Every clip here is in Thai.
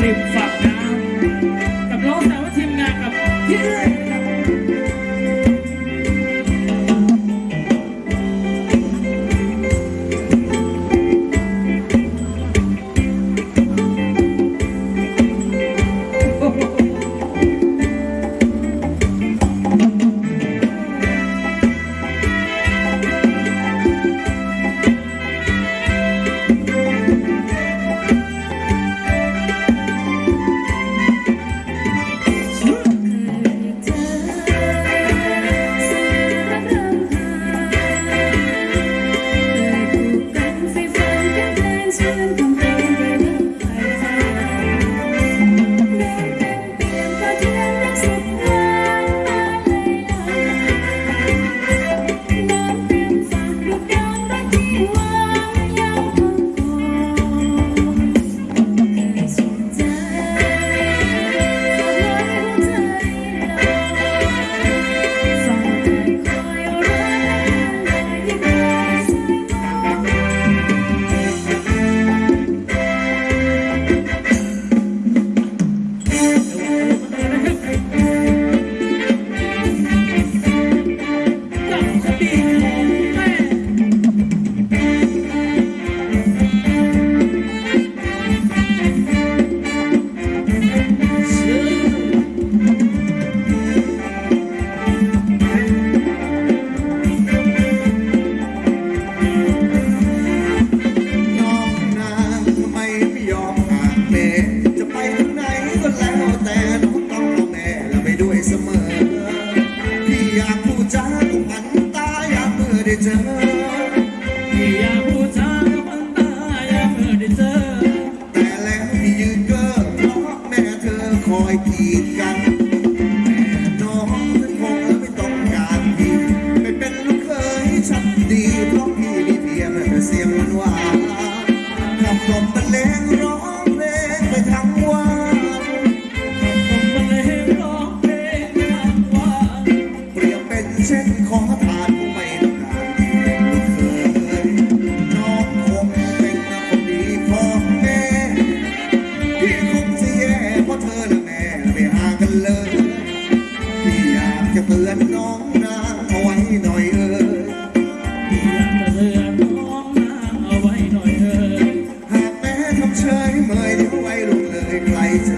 rimfa คอยกีดกัน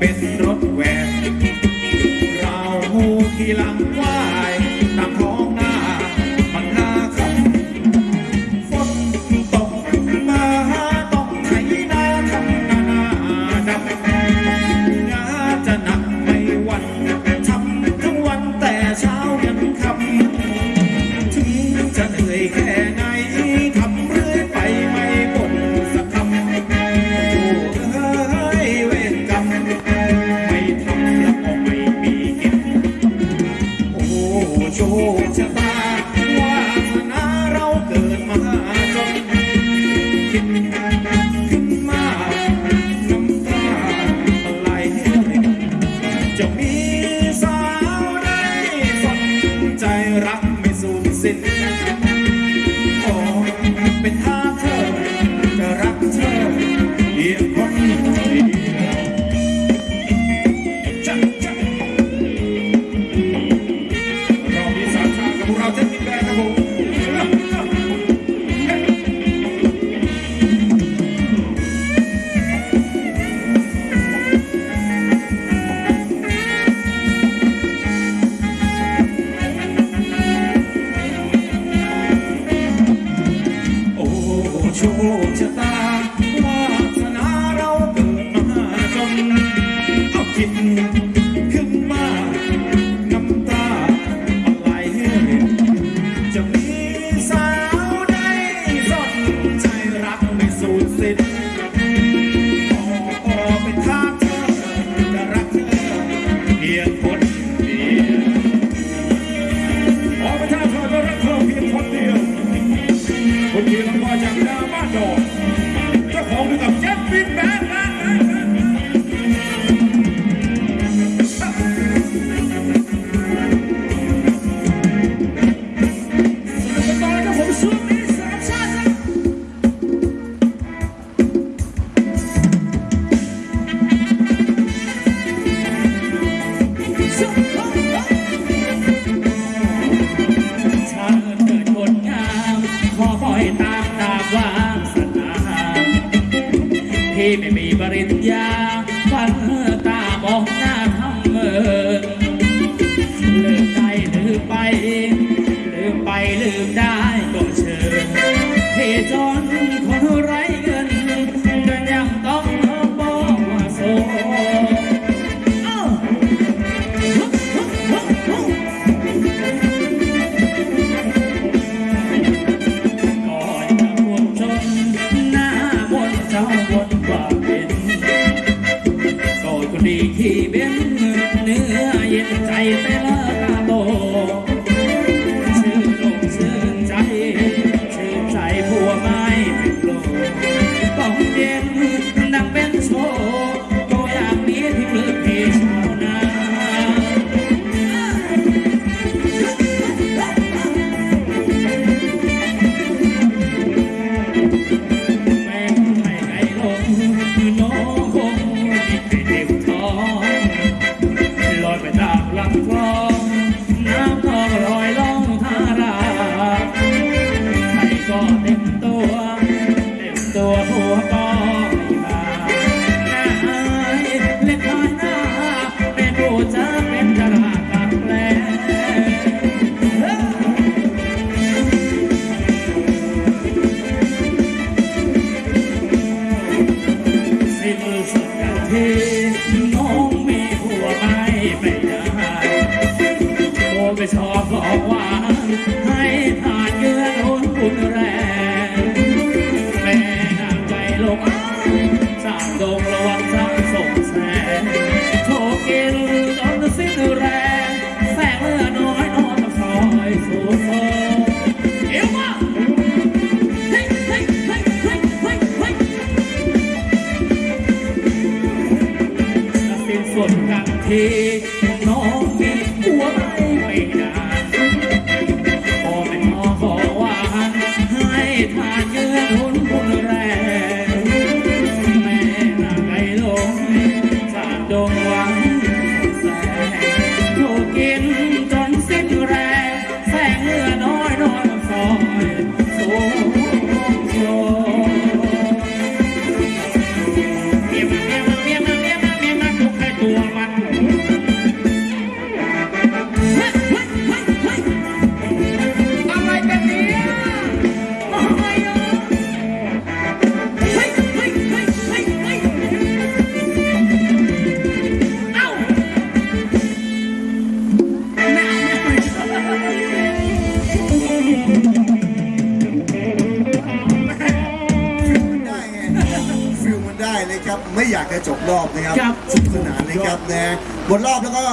empezar. โอ้เป็นท่าเธอจะรักเธอเยี่ยม door. ไม่มีปริญญาวันเมื่อ ให้ทานเยือนหุ่นบุญแรงแม่นางใจลงสร้างดงระวังสร้างสงแสงโชกินจนสิ้นแรงแสงเลือน้อยนอนกับซอยสู่โซเอวมาเฮ้ยเฮ้ยเฮ้ยเฮ้ยเฮ้ยเฮ้ยสินส่วนกันที มดรอบแล้วก็